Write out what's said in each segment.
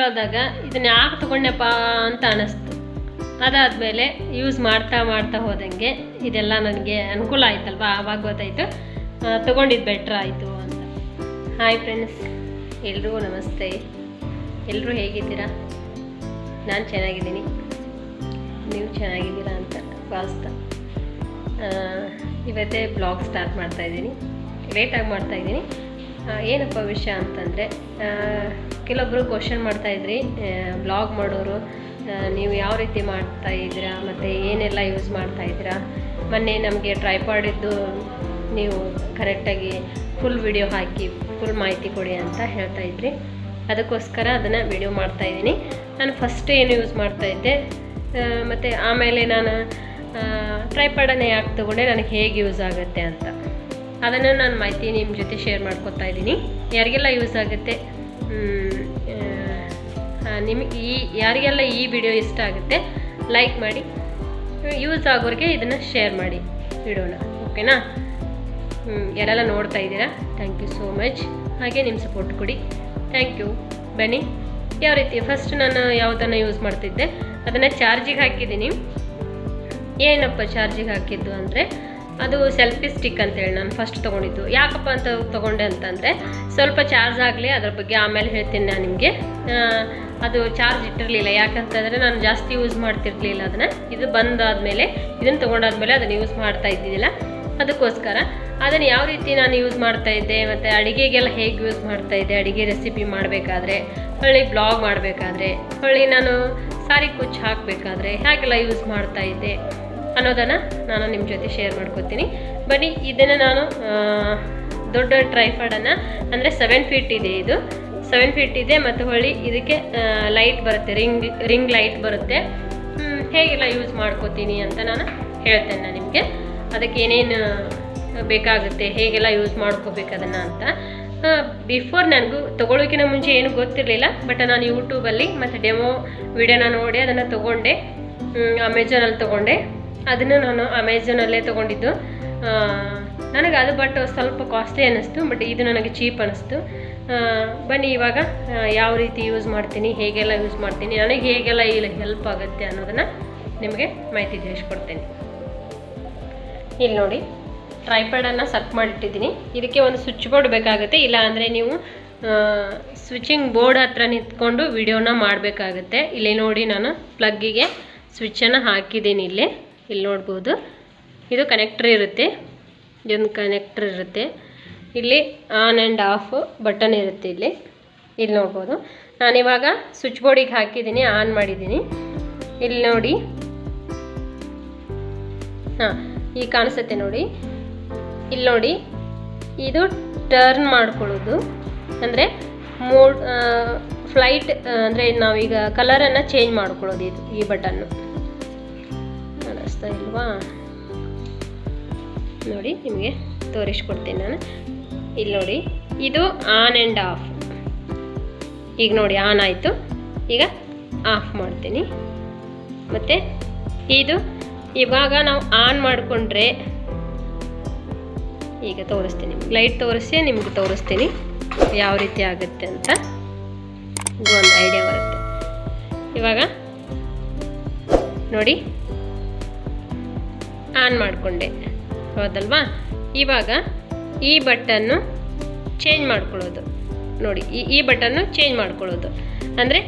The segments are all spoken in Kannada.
ಆಗ್ಲಾದಾಗ ಇದನ್ನ ಯಾಕೆ ತೊಗೊಂಡೆಪ್ಪ ಅಂತ ಅನ್ನಿಸ್ತು ಅದಾದಮೇಲೆ ಯೂಸ್ ಮಾಡ್ತಾ ಮಾಡ್ತಾ ಹೋದಂಗೆ ಇದೆಲ್ಲ ನನಗೆ ಅನುಕೂಲ ಆಯ್ತಲ್ವಾ? ಆವಾಗ ಗೊತ್ತಾಯಿತು. ತೊಗೊಂಡಿದ್ದು ಬೆಟ್ರ್ ಆಯಿತು ಅಂತ. ಹಾಯ್ ಫ್ರೆಂಡ್ಸ್ ಎಲ್ರಿಗೂ ನಮಸ್ತೆ. ಎಲ್ಲರೂ ಹೇಗಿದ್ದೀರಾ? ನಾನು ಚೆನ್ನಾಗಿದ್ದೀನಿ. ನೀವು ಚೆನ್ನಾಗಿದ್ದೀರಾ ಅಂತ ಭಾವಿಸ್ತಾ. ಇವತ್ತೇ ಬ್ಲಾಗ್ ಸ್ಟಾರ್ಟ್ ಮಾಡ್ತಾ ಇದ್ದೀನಿ. ಲೇಟಾಗಿ ಮಾಡ್ತಾ ಇದ್ದೀನಿ. ಆ, ಏನಪ್ಪ ವಿಷಯ ಅಂತಂದರೆ ಕೆಲವೊಬ್ಬರು ಕ್ವಶನ್ ಮಾಡ್ತಾಯಿದ್ರಿ ಬ್ಲಾಗ್ ಮಾಡೋರು ನೀವು ಯಾವ ರೀತಿ ಮಾಡ್ತಾ ಇದ್ದೀರಾ, ಮತ್ತು ಏನೆಲ್ಲ ಯೂಸ್ ಮಾಡ್ತಾ ಇದ್ದೀರಾ, ಮೊನ್ನೆ ನಮಗೆ ಟ್ರೈಪಾಡಿದ್ದು ನೀವು ಕರೆಕ್ಟಾಗಿ ಫುಲ್ ವಿಡಿಯೋ ಹಾಕಿ ಫುಲ್ ಮಾಹಿತಿ ಕೊಡಿ ಅಂತ ಹೇಳ್ತಾ ಇದ್ರಿ. ಅದಕ್ಕೋಸ್ಕರ ಅದನ್ನು ವಿಡಿಯೋ ಮಾಡ್ತಾ ಇದ್ದೀನಿ. ನಾನು ಫಸ್ಟ್ ಏನು ಯೂಸ್ ಮಾಡ್ತಾ ಇದ್ದೆ ಮತ್ತು ಆಮೇಲೆ ನಾನು ಟ್ರೈಪಾಡನ್ನು ಯಾಕೆ ತೊಗೊಂಡೆ, ನನಗೆ ಹೇಗೆ ಯೂಸ್ ಆಗುತ್ತೆ ಅಂತ. ಅದನ್ನು ನಾನು ಮಾಹಿತಿ ನಿಮ್ಮ ಜೊತೆ ಶೇರ್ ಮಾಡ್ಕೊತಾ ಇದ್ದೀನಿ. ಯಾರಿಗೆಲ್ಲ ಯೂಸ್ ಆಗುತ್ತೆ ನಿಮಗೆ ಈ, ಯಾರಿಗೆಲ್ಲ ಈ ವಿಡಿಯೋ ಇಷ್ಟ ಆಗುತ್ತೆ ಲೈಕ್ ಮಾಡಿ ಯೂಸ್ ಆಗೋರಿಗೆ ಇದನ್ನು ಶೇರ್ ಮಾಡಿ ವಿಡಿಯೋನ ಓಕೆನಾ ಯಾರೆಲ್ಲ ನೋಡ್ತಾ ಇದ್ದೀರಾ ಥ್ಯಾಂಕ್ ಯು ಸೋ ಮಚ್ ಹಾಗೆ ನಿಮ್ಮ ಸಪೋರ್ಟ್ ಕೊಡಿ. ಥ್ಯಾಂಕ್ ಯು ಬನ್ನಿ, ಯಾವ ರೀತಿ ಫಸ್ಟ್ ನಾನು ಯಾವುದನ್ನು ಯೂಸ್ ಮಾಡ್ತಿದ್ದೆ, ಅದನ್ನು ಚಾರ್ಜಿಗೆ ಹಾಕಿದ್ದೀನಿ. ಏನಪ್ಪ ಚಾರ್ಜಿಗೆ ಹಾಕಿದ್ದು ಅಂದರೆ ಅದು ಸೆಲ್ಫಿ ಸ್ಟಿಕ್ ಅಂತೇಳಿ ನಾನು ಫಸ್ಟ್ ತೊಗೊಂಡಿದ್ದು. ಯಾಕಪ್ಪ ಅಂತ ತೊಗೊಂಡೆ ಅಂತಂದರೆ ಸ್ವಲ್ಪ ಚಾರ್ಜ್ ಆಗಲಿ, ಅದ್ರ ಬಗ್ಗೆ ಆಮೇಲೆ ಹೇಳ್ತೀನಿ ನಾನು ನಿಮಗೆ. ಅದು ಚಾರ್ಜ್ ಇಟ್ಟಿರಲಿಲ್ಲ. ಯಾಕಂತಂದರೆ ನಾನು ಜಾಸ್ತಿ ಯೂಸ್ ಮಾಡ್ತಿರ್ಲಿಲ್ಲ ಅದನ್ನು. ಇದು ಬಂದಾದಮೇಲೆ, ಇದನ್ನು ತೊಗೊಂಡಾದ್ಮೇಲೆ ಅದನ್ನು ಯೂಸ್ ಮಾಡ್ತಾ ಇದ್ದಿದ್ದಿಲ್ಲ. ಅದಕ್ಕೋಸ್ಕರ ಅದನ್ನು ಯಾವ ರೀತಿ ನಾನು ಯೂಸ್ ಮಾಡ್ತಾ ಇದ್ದೆ, ಮತ್ತು ಅಡುಗೆಗೆಲ್ಲ ಹೇಗೆ ಯೂಸ್ ಮಾಡ್ತಾ ಇದ್ದೆ, ಅಡುಗೆ ರೆಸಿಪಿ ಮಾಡಬೇಕಾದ್ರೆ, ಹೊಳ್ಳಿ ಬ್ಲಾಗ್ ಮಾಡಬೇಕಾದ್ರೆ, ಹೊಳ್ಳಿ ನಾನು ಸಾರಿ ಕುಚ್ಚು ಹಾಕಬೇಕಾದ್ರೆ, ಹೇಗೆಲ್ಲ ಯೂಸ್ ಮಾಡ್ತಾ ಇದ್ದೆ. ಅನ್ನೋದನ್ನು ನಾನು ನಿಮ್ಮ ಜೊತೆ ಶೇರ್ ಮಾಡ್ಕೊತೀನಿ. ಬನ್ನಿ, ಇದನ್ನು ನಾನು ದೊಡ್ಡ ಟ್ರೈಫಾಡನ್ನು ಅಂದರೆ ಸೆವೆನ್ ಫೀಟ್ ಇದೆ ಇದು. ಸೆವೆನ್ ಫೀಟ್ ಇದೆ ಮತ್ತು ಹೊಳ್ಳಿ ಇದಕ್ಕೆ ಲೈಟ್ ಬರುತ್ತೆ ರಿಂಗ್ ರಿಂಗ್ ಲೈಟ್ ಬರುತ್ತೆ. ಹೇಗೆಲ್ಲ ಯೂಸ್ ಮಾಡ್ಕೋತೀನಿ ಅಂತ ನಾನು ಹೇಳ್ತೇನೆ ನಾನು ನಿಮಗೆ. ಅದಕ್ಕೆ ಏನೇನು ಬೇಕಾಗುತ್ತೆ, ಹೇಗೆಲ್ಲ ಯೂಸ್ ಮಾಡ್ಕೋಬೇಕು ಅದನ್ನು ಅಂತ. ಬಿಫೋರ್ ನನಗೂ ತೊಗೊಳೋಕಿನ ಮುಂಚೆ ಏನು ಗೊತ್ತಿರಲಿಲ್ಲ ಬಟ್ ನಾನು ಯೂಟ್ಯೂಬಲ್ಲಿ ಮತ್ತು ಡೆಮೋ ವಿಡಿಯೋನ ನೋಡಿ ಅದನ್ನು ತೊಗೊಂಡೆ. ಅಮೆಝಾನಲ್ಲಿ ತೊಗೊಂಡೆ. ಅದನ್ನು ನಾನು ಅಮೆಝಾನಲ್ಲೇ ತೊಗೊಂಡಿದ್ದು. ನನಗೆ ಅದು ಬಟ್ ಸ್ವಲ್ಪ ಕಾಸ್ಟ್ಲಿ ಅನ್ನಿಸ್ತು ಬಟ್ ಇದು ನನಗೆ ಚೀಪ್ ಅನ್ನಿಸ್ತು. ಬನ್ನಿ ಇವಾಗ ಯಾವ ರೀತಿ ಯೂಸ್ ಮಾಡ್ತೀನಿ, ಹೇಗೆಲ್ಲ ಯೂಸ್ ಮಾಡ್ತೀನಿ, ನನಗೆ ಹೇಗೆಲ್ಲ ಇಲ್ಲಿ ಹೆಲ್ಪ್ ಆಗುತ್ತೆ ಅನ್ನೋದನ್ನು ನಿಮಗೆ ಮಾಹಿತಿ ತಿಳಿಸ್ಕೊಡ್ತೇನೆ. ಇಲ್ಲಿ ನೋಡಿ ಟ್ರೈಪ್ಯಾಡನ್ನು ಸೆಟ್ ಮಾಡಿಟ್ಟಿದ್ದೀನಿ. ಇದಕ್ಕೆ ಒಂದು ಸ್ವಿಚ್ ಬೋರ್ಡ್ ಬೇಕಾಗುತ್ತೆ, ಇಲ್ಲ ಅಂದರೆ ನೀವು ಸ್ವಿಚಿಂಗ್ ಬೋರ್ಡ್ ಹತ್ರ ನಿಂತ್ಕೊಂಡು ವಿಡಿಯೋನ ಮಾಡಬೇಕಾಗುತ್ತೆ. ಇಲ್ಲಿ ನೋಡಿ ನಾನು ಪ್ಲಗ್ಗಿಗೆ ಸ್ವಿಚ್ಚನ್ನು ಹಾಕಿದ್ದೀನಿ ಇಲ್ಲಿ. ಇಲ್ಲಿ ನೋಡ್ಬೋದು. ಇದು ಕನೆಕ್ಟ್ರ್ ಇರುತ್ತೆ. ಇದೊಂದು ಕನೆಕ್ಟ್ರ್ ಇರುತ್ತೆ. ಇಲ್ಲಿ ಆನ್ ಆ್ಯಂಡ್ ಆಫ್ ಬಟನ್ ಇರುತ್ತೆ ಇಲ್ಲಿ. ಇಲ್ಲಿ ನೋಡ್ಬೋದು. ನಾನಿವಾಗ ಸ್ವಿಚ್ ಬೋರ್ಡಿಗೆ ಹಾಕಿದ್ದೀನಿ ಆನ್ ಮಾಡಿದ್ದೀನಿ. ಇಲ್ಲಿ ನೋಡಿ. ಹಾಂ ಈಗ ಕಾಣಿಸುತ್ತೆ ನೋಡಿ. ಇಲ್ಲಿ ನೋಡಿ. ಇದು ಟರ್ನ್ ಮಾಡ್ಕೊಳ್ಳೋದು. ಅಂದರೆ ಮೋಡ್ ಫ್ಲೈಟ್ ಅಂದರೆ ನಾವೀಗ ಕಲರನ್ನು ಚೇಂಜ್ ಮಾಡ್ಕೊಳ್ಳೋದು ಇದು, ಈ ಬಟನ್ನು ಕಾಣಿಸ್ತಾ ಇಲ್ವಾ? ನೋಡಿ, ನಿಮಗೆ ತೋರಿಸ್ಕೊಡ್ತೀನಿ ನಾನು. ಇಲ್ಲಿ ನೋಡಿ, ಇದು ಆನ್ ಆ್ಯಂಡ್ ಆಫ್ ಈಗ ನೋಡಿ ಆನ್ ಆಯಿತು. ಈಗ ಆಫ್ ಮಾಡ್ತೀನಿ. ಮತ್ತು ಇದು ಇವಾಗ ನಾವು ಆನ್ ಮಾಡಿಕೊಂಡ್ರೆ ಈಗ ತೋರಿಸ್ತೀನಿ. ಲೈಟ್ ತೋರಿಸಿ, ನಿಮ್ಗೆ ತೋರಿಸ್ತೀನಿ ಯಾವ ರೀತಿ ಆಗುತ್ತೆ ಅಂತ. ಒಂದು ಐಡಿಯಾ ಬರುತ್ತೆ. ಇವಾಗ ನೋಡಿ ಆನ್ ಮಾಡಿಕೊಂಡೆ. ಹೌದಲ್ವಾ? ಇವಾಗ ಈ ಬಟನ್ನು ಚೇಂಜ್ ಮಾಡ್ಕೊಳ್ಳೋದು. ನೋಡಿ, ಈ ಈ ಬಟನ್ನು ಚೇಂಜ್ ಮಾಡ್ಕೊಳ್ಳೋದು. ಅಂದರೆ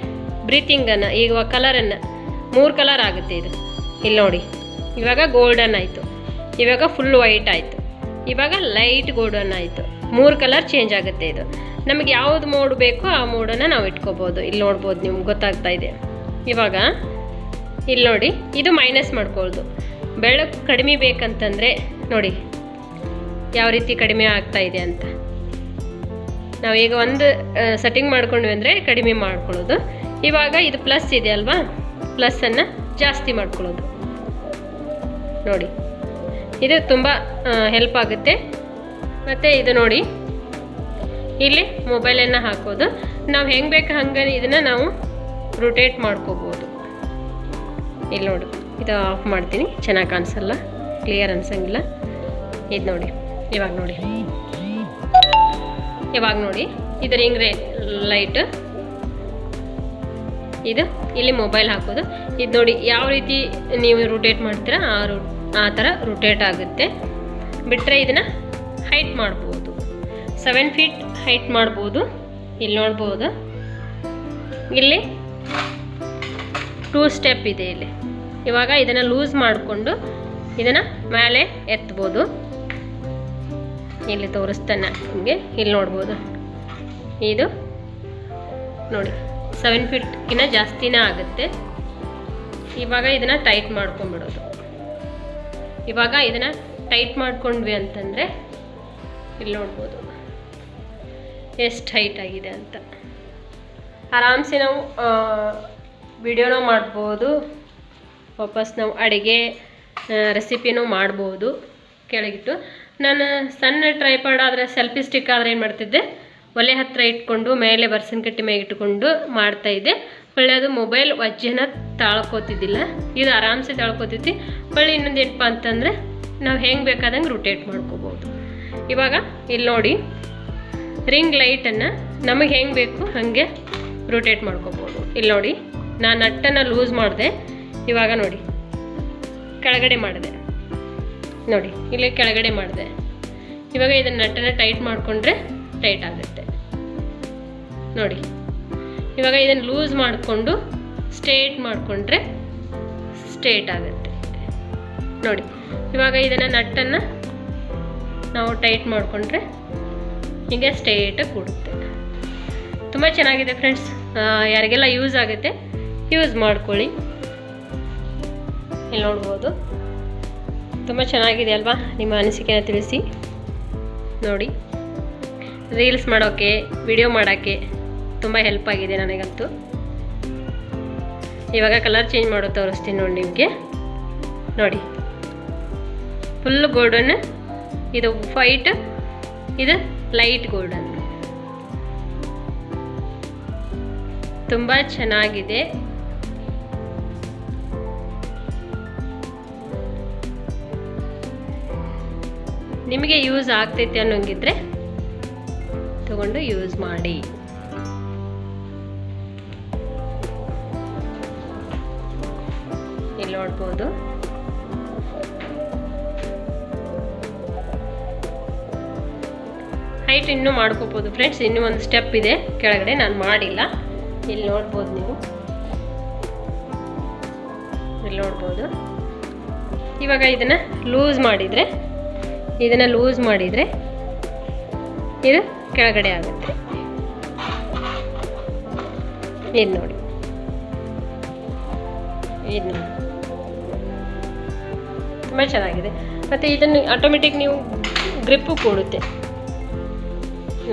ಬ್ರೀತಿಂಗನ್ನು, ಈಗ ಕಲರನ್ನು, ಮೂರು ಕಲರ್ ಆಗುತ್ತೆ ಇದು. ಇಲ್ಲಿ ನೋಡಿ, ಇವಾಗ ಗೋಲ್ಡನ್ ಆಯಿತು. ಇವಾಗ ಫುಲ್ ವೈಟ್ ಆಯಿತು. ಇವಾಗ ಲೈಟ್ ಗೋಲ್ಡನ್ ಆಯಿತು. ಮೂರು ಕಲರ್ ಚೇಂಜ್ ಆಗುತ್ತೆ ಇದು. ನಮಗೆ ಯಾವುದು ಮೋಡ್ ಬೇಕೋ ಆ ಮೋಡನ್ನು ನಾವು ಇಟ್ಕೋಬೋದು. ಇಲ್ಲಿ ನೋಡ್ಬೋದು ನಿಮ್ಗೆ ಗೊತ್ತಾಗ್ತಾ ಇದೆ. ಇವಾಗ, ಇಲ್ಲಿ ನೋಡಿ, ಇದು ಮೈನಸ್ ಮಾಡ್ಕೊಳ್ಳೋದು. ಬೆಳಕು ಕಡಿಮೆ ಬೇಕಂತಂದರೆ ನೋಡಿ ಯಾವ ರೀತಿ ಕಡಿಮೆ ಆಗ್ತಾ ಇದೆ ಅಂತ. ನಾವು ಈಗ ಒಂದು ಸೆಟ್ಟಿಂಗ್ ಮಾಡ್ಕೊಂಡ್ವಿ ಅಂದರೆ ಕಡಿಮೆ ಮಾಡ್ಕೊಳ್ಳೋದು. ಇವಾಗ ಇದು ಪ್ಲಸ್ ಇದೆ ಅಲ್ವಾ? ಪ್ಲಸ್ಸನ್ನು ಜಾಸ್ತಿ ಮಾಡ್ಕೊಳ್ಳೋದು. ನೋಡಿ, ಇದು ತುಂಬ ಹೆಲ್ಪ್ ಆಗುತ್ತೆ. ಮತ್ತು ಇದು ನೋಡಿ, ಇಲ್ಲಿ ಮೊಬೈಲನ್ನು ಹಾಕೋದು. ನಾವು ಹೆಂಗೆ ಬೇಕು ಹಂಗೆ ಇದನ್ನು ನಾವು ರೊಟೇಟ್ ಮಾಡ್ಕೋಬೋದು. ಇಲ್ಲಿ ನೋಡಿ. ಇದು ಆಫ್ ಮಾಡ್ತೀನಿ. ಚೆನ್ನಾಗಿ ಕಾಣಿಸಲ್ಲ? ಕ್ಲಿಯರ್ ಅನ್ಸಂಗಿಲ್ಲ. ಇದು ನೋಡಿ. ಇವಾಗ ನೋಡಿ. ಇವಾಗ ನೋಡಿ. ಇದರ ರೇ ಲೈಟ್ ಇದು ಇಲ್ಲಿ ಮೊಬೈಲ್ ಹಾಕೋದು. ಇದು ನೋಡಿ ಯಾವ ರೀತಿ ನೀವು ರೊಟೇಟ್ ಮಾಡ್ತೀರಾ, ಆ ರು ಆ ಥರ ರೊಟೇಟ್ ಆಗುತ್ತೆ. ಬಿಟ್ಟರೆ ಇದನ್ನು ಹೈಟ್ ಮಾಡ್ಬೋದು. ಸೆವೆನ್ ಫೀಟ್ ಹೈಟ್ ಮಾಡ್ಬೋದು. ಇಲ್ಲಿ ನೋಡ್ಬೋದು. ಇಲ್ಲಿ ಟೂ ಸ್ಟೆಪ್ ಇದೆ ಇಲ್ಲಿ. ಇವಾಗ ಇದನ್ನು ಲೂಸ್ ಮಾಡಿಕೊಂಡು ಇದನ್ನು ಮೇಲೆ ಎತ್ಬೋದು. ಇಲ್ಲಿ ತೋರಿಸ್ತಾನೆ ನಿಮಗೆ. ಇಲ್ಲಿ ನೋಡ್ಬೋದು. ಇದು ನೋಡಿ ಸೆವೆನ್ ಫೀಟ್ಗಿನ್ನ ಜಾಸ್ತಿನೇ ಆಗುತ್ತೆ. ಇವಾಗ ಇದನ್ನು ಟೈಟ್ ಮಾಡ್ಕೊಂಬಿಡೋದು ಇವಾಗ ಇದನ್ನು ಟೈಟ್ ಮಾಡ್ಕೊಂಡ್ವಿ ಅಂತಂದರೆ ಇಲ್ಲಿ ನೋಡ್ಬೋದು. ಎಷ್ಟು ಹೈಟ್ ಆಗಿದೆ ಅಂತ. ಆರಾಮ್ಸೆ ನಾವು ವಿಡಿಯೋನ ಮಾಡ್ಬೋದು. ವಾಪಸ್ ನಾವು ಅಡುಗೆ ರೆಸಿಪಿನೂ ಮಾಡ್ಬೋದು. ಕೆಳಗಿಟ್ಟು. ನಾನು ಸಣ್ಣ ಟ್ರೈಪಾಡ್ ಆದರೆ ಸೆಲ್ಫಿ ಸ್ಟಿಕ್ ಆದರೆ ಏನು ಮಾಡ್ತಿದ್ದೆ? ಒಲೆ ಹತ್ತಿರ ಇಟ್ಕೊಂಡು, ಮೇಲೆ ಬರ್ಸಿನ ಕಟ್ಟಿ ಮೇಲೆ ಇಟ್ಕೊಂಡು ಮಾಡ್ತಾಯಿದ್ದೆ ಹೊಳ್ಳಿ ಅದು ಮೊಬೈಲ್ ವಜ್ಜೆನ ತಾಳ್ಕೋತಿದ್ದಿಲ್ಲ. ಇದು ಆರಾಮ್ಸೆ ತಾಳ್ಕೋತೈತಿ. ಹೊಳ್ಳಿ ಇನ್ನೊಂದು ಏನಪ್ಪ ಅಂತಂದರೆ, ನಾವು ಹೆಂಗೆ ಬೇಕಾದಂಗೆ ರೊಟೇಟ್ ಮಾಡ್ಕೋಬೋದು. ಇವಾಗ ಇಲ್ಲಿ ನೋಡಿ. ರಿಂಗ್ ಲೈಟನ್ನು ನಮಗೆ ಹೆಂಗೆ ಬೇಕು ಹಾಗೆ ರೊಟೇಟ್ ಮಾಡ್ಕೋಬೋದು. ಇಲ್ಲಿ ನೋಡಿ. ನಾನು ನಟ್ಟನ್ನು ಲೂಸ್ ಮಾಡಿದೆ. ಇವಾಗ ನೋಡಿ. ಕೆಳಗಡೆ ಮಾಡಿದೆ. ನೋಡಿ, ಇಲ್ಲಿ ಕೆಳಗಡೆ ಮಾಡಿದೆ. ಇವಾಗ ಇದನ್ನು ನಟ್ಟನ್ನು ಟೈಟ್ ಮಾಡಿಕೊಂಡ್ರೆ ಟೈಟ್ ಆಗುತ್ತೆ. ನೋಡಿ, ಇವಾಗ ಇದನ್ನು ಲೂಸ್ ಮಾಡಿಕೊಂಡು ಸ್ಟ್ರೇಟ್ ಮಾಡಿಕೊಂಡ್ರೆ ಸ್ಟ್ರೇಟ್ ಆಗುತ್ತೆ. ನೋಡಿ, ಇವಾಗ ಇದನ್ನು ನಟ್ಟನ್ನು ನಾವು ಟೈಟ್ ಮಾಡಿಕೊಂಡ್ರೆ ಹೀಗೆ ಸ್ಟ್ರೇಟಾಗಿ ಕೂಡುತ್ತೆ. ತುಂಬ ಚೆನ್ನಾಗಿದೆ ಫ್ರೆಂಡ್ಸ್. ಯಾರಿಗೆಲ್ಲ ಯೂಸ್ ಆಗುತ್ತೆ ಯೂಸ್ ಮಾಡ್ಕೊಳ್ಳಿ. ಇಲ್ಲಿ ನೋಡ್ಬೋದು. ತುಂಬ ಚೆನ್ನಾಗಿದೆ ಅಲ್ವಾ? ನಿಮ್ಮ ಅನಿಸಿಕೆನ ತಿಳಿಸಿ. ನೋಡಿ. ರೀಲ್ಸ್ ಮಾಡೋಕ್ಕೆ ವಿಡಿಯೋ ಮಾಡೋಕ್ಕೆ ತುಂಬ ಹೆಲ್ಪ್ ಆಗಿದೆ ನನಗಂತೂ. ಇವಾಗ ಕಲರ್ ಚೇಂಜ್ ಮಾಡೋ ತೋರಿಸ್ತೀನಿ ನೋಡಿ ನಿಮಗೆ. ನೋಡಿ. ಫುಲ್ ಗೋಲ್ಡನ್ ಇದು ವೈಟ್ ಇದು ಲೈಟ್ ಗೋಲ್ಡನ್ ತುಂಬ ಚೆನ್ನಾಗಿದೆ. ನಿಮಗೆ ಯೂಸ್ ಆಗ್ತೈತೆ ಅನ್ನೋಂಗಿದ್ರೆ ತಗೊಂಡು ಯೂಸ್ ಮಾಡಿ. ಇಲ್ಲಿ ನೋಡ್ಬೋದು. ಹೈಟ್ ಇನ್ನೂ ಮಾಡ್ಕೋಬೋದು ಫ್ರೆಂಡ್ಸ್ ಇನ್ನೂ ಒಂದು ಸ್ಟೆಪ್ ಇದೆ. ಕೆಳಗಡೆ ನಾನು ಮಾಡಿಲ್ಲ. ಇಲ್ಲಿ ನೋಡ್ಬೋದು ನೀವು. ಇಲ್ಲಿ ನೋಡ್ಬೋದು. ಇವಾಗ ಇದನ್ನು ಲೂಸ್ ಮಾಡಿದರೆ ಇದನ್ನು ಲೂಸ್ ಮಾಡಿದರೆ ಇದು ಕೆಳಗಡೆ ಆಗುತ್ತೆ. ಇದು ನೋಡಿ. ಇದು ನೋಡಿ. ತುಂಬ ಚೆನ್ನಾಗಿದೆ. ಮತ್ತು ಇದನ್ನು ಆಟೋಮೆಟಿಕ್ ನೀವು ಗ್ರಿಪ್ಪು ಕೊಡುತ್ತೆ.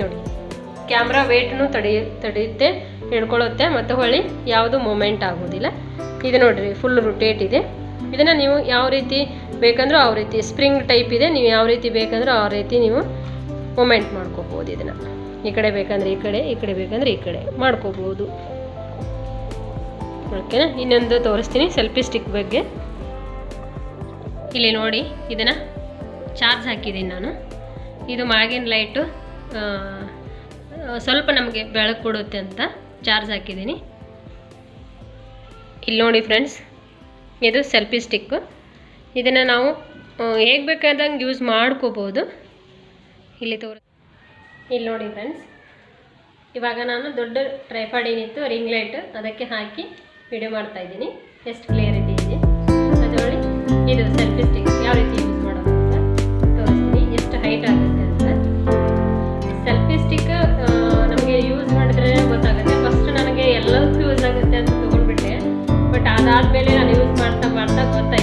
ನೋಡಿ. ಕ್ಯಾಮ್ರಾ ವೇಟ್ನು ತಡೆಯ ತಡೆಯುತ್ತೆ, ಹಿಡ್ಕೊಳ್ಳುತ್ತೆ, ಮತ್ತು ಹೊಳ್ಳಿ ಯಾವುದು ಮೂಮೆಂಟ್ ಆಗೋದಿಲ್ಲ. ಇದು ನೋಡಿರಿ ಫುಲ್ ರೊಟೇಟ್ ಇದೆ. ಇದನ್ನು ನೀವು ಯಾವ ರೀತಿ ಬೇಕಂದ್ರೂ ಆ ರೀತಿ ಸ್ಪ್ರಿಂಗ್ ಟೈಪ್ ಇದೆ, ನೀವು ಯಾವ ರೀತಿ ಬೇಕಂದ್ರೆ ಆ ರೀತಿ ನೀವು ಮೂಮೆಂಟ್ ಮಾಡ್ಕೋಬೋದು ಇದನ್ನು. ಈ ಕಡೆ ಬೇಕಂದ್ರೆ ಈ ಕಡೆ ಈ ಕಡೆ ಬೇಕಂದ್ರೆ ಈ ಕಡೆ ಮಾಡ್ಕೋಬೋದು. ಓಕೆನಾ? ಇನ್ನೊಂದು ತೋರಿಸ್ತೀನಿ ಸೆಲ್ಫಿ ಸ್ಟಿಕ್ ಬಗ್ಗೆ. ಇಲ್ಲಿ ನೋಡಿ, ಇದನ್ನು ಚಾರ್ಜ್ ಹಾಕಿದ್ದೀನಿ ನಾನು. ಇದು ಮಾಗಿನ ಲೈಟು ಸ್ವಲ್ಪ ನಮಗೆ ಬೆಳಕು ಕೊಡುತ್ತೆ ಅಂತ ಚಾರ್ಜ್ ಹಾಕಿದ್ದೀನಿ. ಇಲ್ಲಿ ನೋಡಿ ಫ್ರೆಂಡ್ಸ್, ಇದು ಸೆಲ್ಫಿ ಸ್ಟಿಕ್ಕು. ಇದನ್ನು ನಾವು ಹೇಗೆ ಬೇಕಾದಂಗೆ ಯೂಸ್ ಮಾಡ್ಕೋಬೋದು. ಇಲ್ಲಿ ತೋರ, ಇಲ್ಲಿ ನೋಡಿ ಫ್ರೆಂಡ್ಸ್ ಇವಾಗ ನಾನು ದೊಡ್ಡ ಟ್ರೈಪಾಡ್ ಏನಿತ್ತು ರಿಂಗ್ ಲೈಟ್ ಅದಕ್ಕೆ ಹಾಕಿ ವಿಡಿಯೋ ಮಾಡ್ತಾ ಇದ್ದೀನಿ. ಎಷ್ಟು ಕ್ಲಿಯರಿಟಿ ಇದೆ ನೋಡಿ, ಇದು ಸೆಲ್ಫಿ ಸ್ಟಿಕ್ ಯಾವ ರೀತಿ ಯೂಸ್ ಮಾಡೋದು ಅಂತ ತೋರಿಸ್ತೀನಿ. ಎಷ್ಟು ಹೈಟ್ ಆಗುತ್ತೆ ಅಂತ. ಸೆಲ್ಫಿ ಸ್ಟಿಕ್ ನಮಗೆ ಯೂಸ್ ಮಾಡಿದ್ರೆ ಗೊತ್ತಾಗುತ್ತೆ. ಫಸ್ಟ್ ನನಗೆ ಎಲ್ಲದಕ್ಕೂ ಯೂಸ್ ಆಗುತ್ತೆ ಅಂತ ತೊಗೊಂಡ್ಬಿಟ್ಟೆ. ಬಟ್ ಅದಾದಮೇಲೆ ನಾನು ಯೂಸ್ ಮಾಡ್ತಾ ಮಾಡ್ತಾ ಗೊತ್ತಾಯಿತು.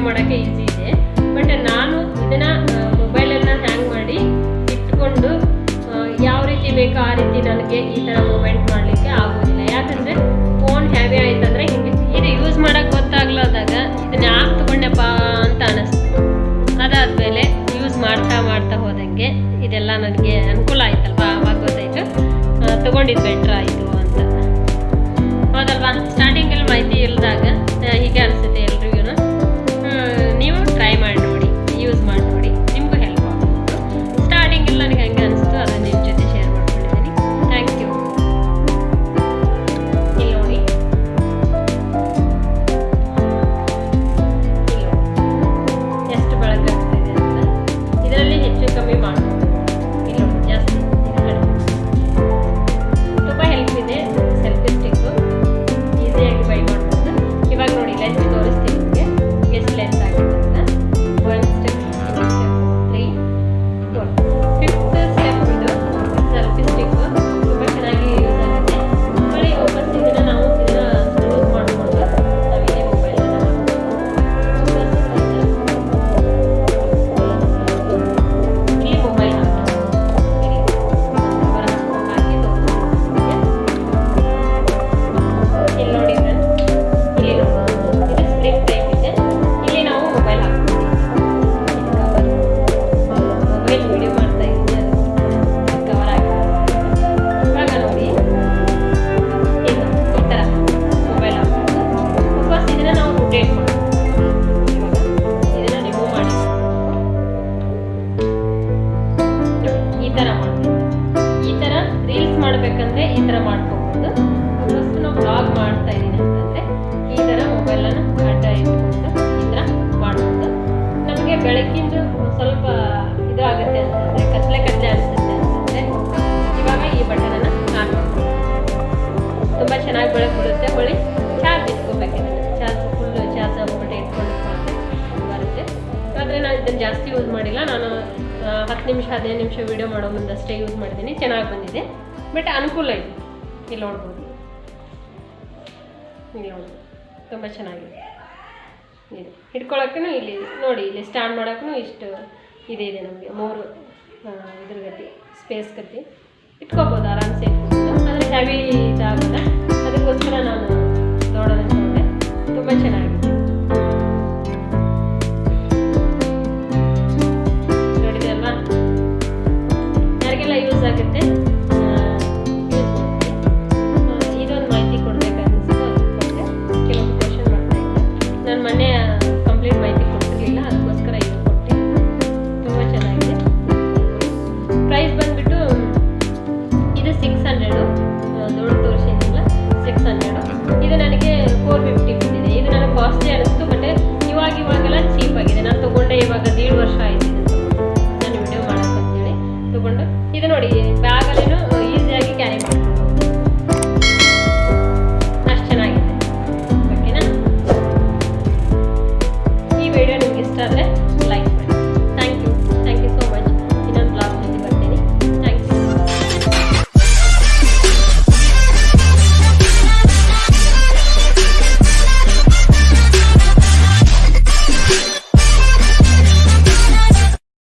ವಿಡಿಯೋ ಮಾಡೋಕ್ಕೆ ಈಸಿ ಇದೆ. ಬಟ್ ನಾನು ಇದನ್ನು ಮೊಬೈಲನ್ನು ಹ್ಯಾಂಗ್ ಮಾಡಿ ಇಟ್ಕೊಂಡು ಯಾವ ರೀತಿ ಬೇಕೋ ಆ ರೀತಿ ನನಗೆ ಈ ಥರ ಮೂಮೆಂಟ್ ಮಾಡಲಿಕ್ಕೆ ಆಗೋದಿಲ್ಲ. ಯಾಕಂದರೆ ಫೋನ್ ಹೆವಿ ಆಯ್ತಂದ್ರೆ ಹಿಂಗೆ ಇದು ಯೂಸ್ ಮಾಡೋಕ್ಕೆ ಗೊತ್ತಾಗ್ಲಾದಾಗ ಇದನ್ನ ಯಾಕೆ ತೊಗೊಂಡೆಪ್ಪ ಅಂತ ಅನ್ನಿಸ್ತು ಅದಾದಮೇಲೆ ಯೂಸ್ ಮಾಡ್ತಾ ಮಾಡ್ತಾ ಹೋದಂಗೆ ಇದೆಲ್ಲ ನನಗೆ ಅನುಕೂಲ ಆಯ್ತಲ್ವಾ? ಆವಾಗ ಗೊತ್ತಾಯಿತು. ತೊಗೊಂಡಿದ್ದು ಬೆಟ್ರ್ ಆಯಿತು ಅಂತ. ಹೌದಲ್ವಾ? ಸ್ಟಾರ್ಟಿಂಗಲ್ಲಿ ಮಾಹಿತಿ ಇಲ್ಲದಾಗ ನಿಮಿಷ, ಹದಿನೈದು ನಿಮಿಷ ವೀಡಿಯೋ ಮಾಡೋ ಮುಂದಷ್ಟೇ ಯೂಸ್ ಮಾಡಿದ್ದೀನಿ. ಚೆನ್ನಾಗಿ ಬಂದಿದೆ. ಬಟ್ ಅನುಕೂಲ ಇದೆ. ಇಲ್ಲಿ ನೋಡ್ಬೋದು. ಇಲ್ಲಿ ನೋಡ್ಬೋದು. ತುಂಬ ಚೆನ್ನಾಗಿದೆ. ಇದೆ ಹಿಡ್ಕೊಳಕ್ಕೂ ಇಲ್ಲಿ ನೋಡಿ, ಇಲ್ಲಿ ಸ್ಟ್ಯಾಂಡ್ ಮಾಡೋಕ್ಕೂ ಇಷ್ಟು ಇದೆ ಇದೆ ನಮಗೆ. ಮೂರು ಇದ್ರ ಗತಿ ಸ್ಪೇಸ್ ಗತಿ. ಇಟ್ಕೋಬೋದು ಆರಾಮ್ಸೆ ಅಂದರೆ ಹೆವಿ ಇದಾಗಲ್ಲ. ಅದಕ್ಕೋಸ್ಕರ ನಾನು ನೋಡೋದಕ್ಕೆ ತುಂಬ ಚೆನ್ನಾಗಿದೆ.